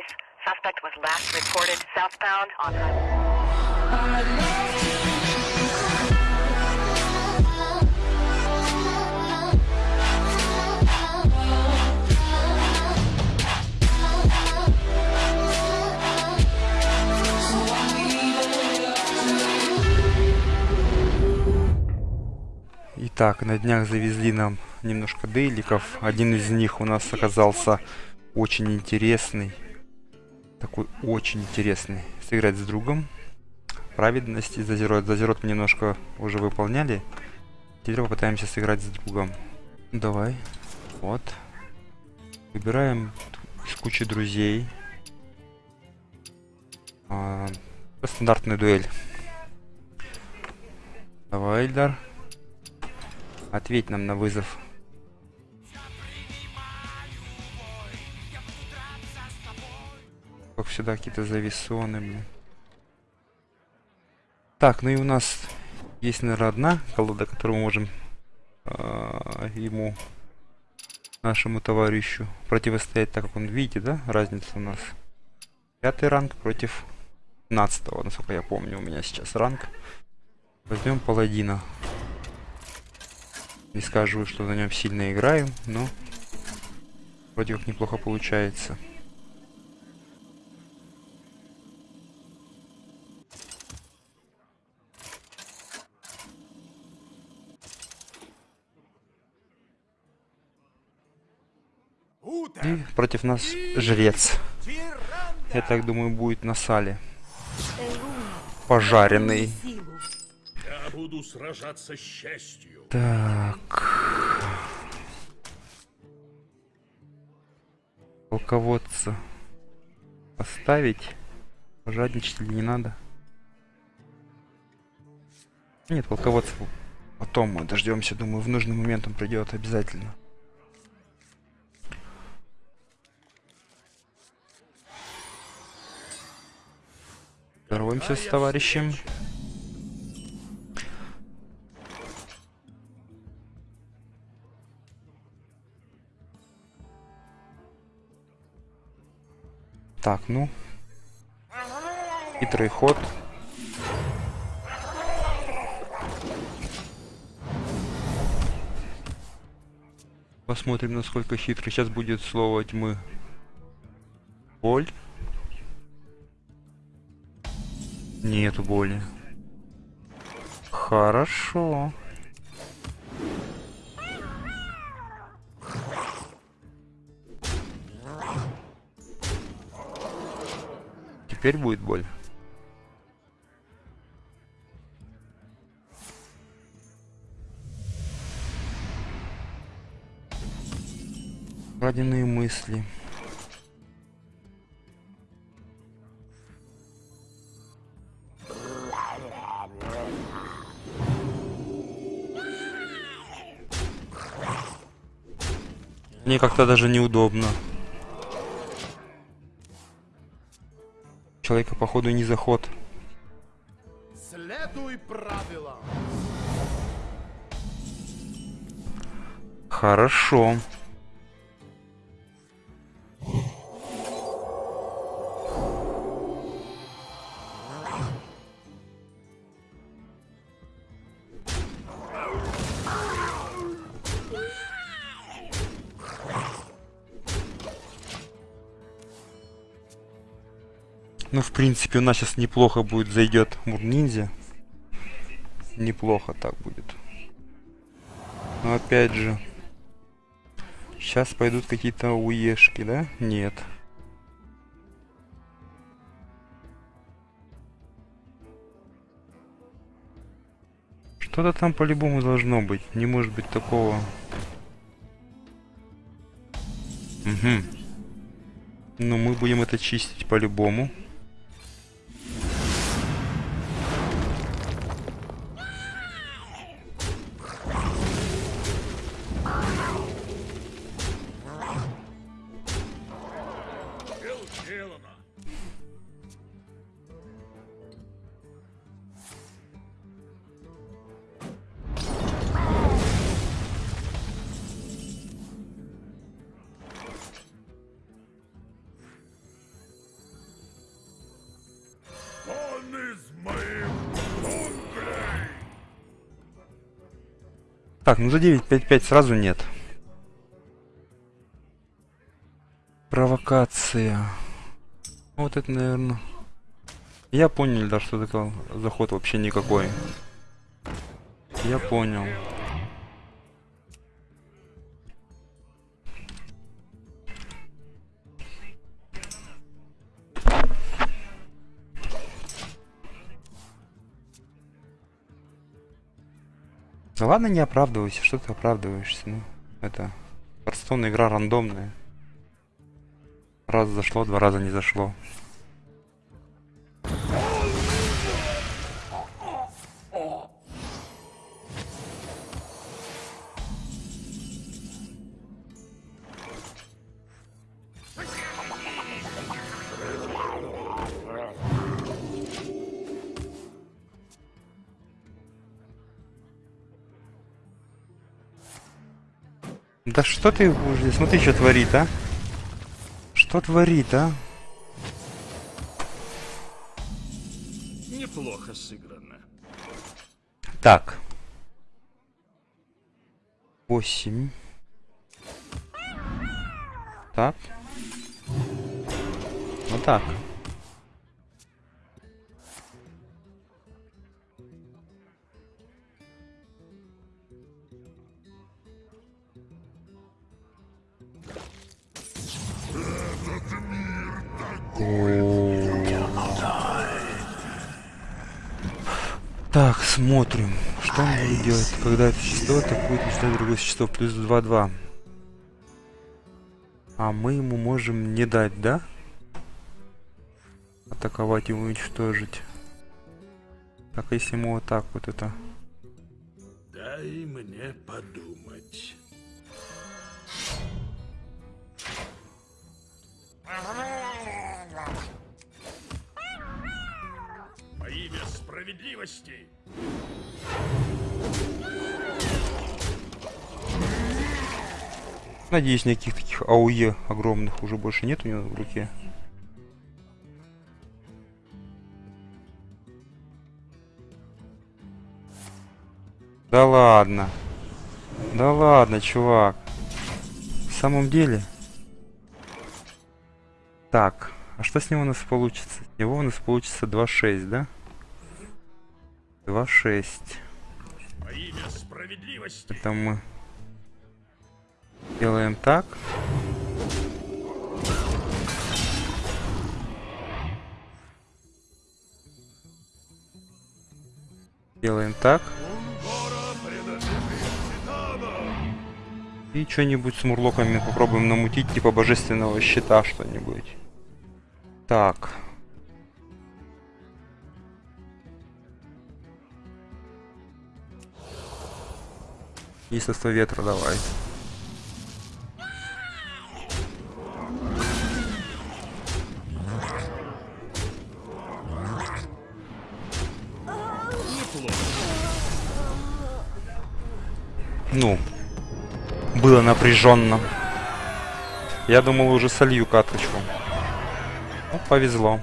base. Suspect was last reported southbound on. Итак, на днях завезли нам немножко дейликов. Один из них у нас оказался очень интересный. Такой очень интересный. Сыграть с другом. Праведности зазерот. Зазерот мы немножко уже выполняли. Теперь попытаемся сыграть с другом. Давай. Вот. Выбираем из кучи друзей. А, стандартная дуэль. Давай, Эльдар. Ответь нам на вызов. Всегда, какие-то зависоны, блин. Так, ну и у нас есть, наверное, одна колода, которую мы можем э, ему, нашему товарищу, противостоять, так как он, видите, да, разница у нас. Пятый ранг против 15 насколько я помню, у меня сейчас ранг. Возьмем паладина. Не скажу, что на нем сильно играю, но вроде как неплохо получается. И против нас жрец. Я так думаю, будет на сале. Пожаренный. Я буду сражаться с честью. Так. Полководца поставить. Жадничать не надо? Нет, полководца потом мы дождемся. Думаю, в нужный момент он придет обязательно. Здороваемся с товарищем. Так, ну. Хитрый ход. Посмотрим, насколько хитрый. Сейчас будет слово тьмы. Боль. Нету боли. Хорошо. Теперь будет боль. Краденые мысли. Мне как-то даже неудобно. Человека, походу, не заход. Следуй правилам. Хорошо. Ну, в принципе, у нас сейчас неплохо будет зайдет мур ниндзя. Неплохо так будет. Но опять же, сейчас пойдут какие-то уешки, да? Нет. Что-то там по-любому должно быть. Не может быть такого. Угу. Ну, мы будем это чистить по-любому. сделано. Так, ну за 9.55 сразу нет. Провокация. Вот это, наверное. Я понял, да, что такое заход вообще никакой. Я понял. Да ладно, не оправдывайся, что ты оправдываешься, ну, это Хардстоун игра рандомная. Раз зашло, два раза не зашло. Да что ты смотри, что творит, а? Что творит, а? Неплохо сыграно. Так. Восемь. Так. Вот так. Так, смотрим. Что он будет делать, когда это существо атакует начинает другое существо. Плюс 2-2. А мы ему можем не дать, да? Атаковать и уничтожить. Так, если ему вот так вот это... Дай мне подумать. Во имя справедливости Надеюсь, никаких таких АУЕ огромных уже больше нет у него в руке. Да ладно. Да ладно, чувак. В самом деле. Так, а что с него у нас получится? С него у нас получится 2.6, да? 2.6. во имя справедливости. Это мы делаем так. Делаем так. И что-нибудь с мурлоками попробуем намутить, типа божественного щита что-нибудь. Так. Единство ветра давай. Ну, было напряженно. Я думал уже солью каточку. Ну, повезло.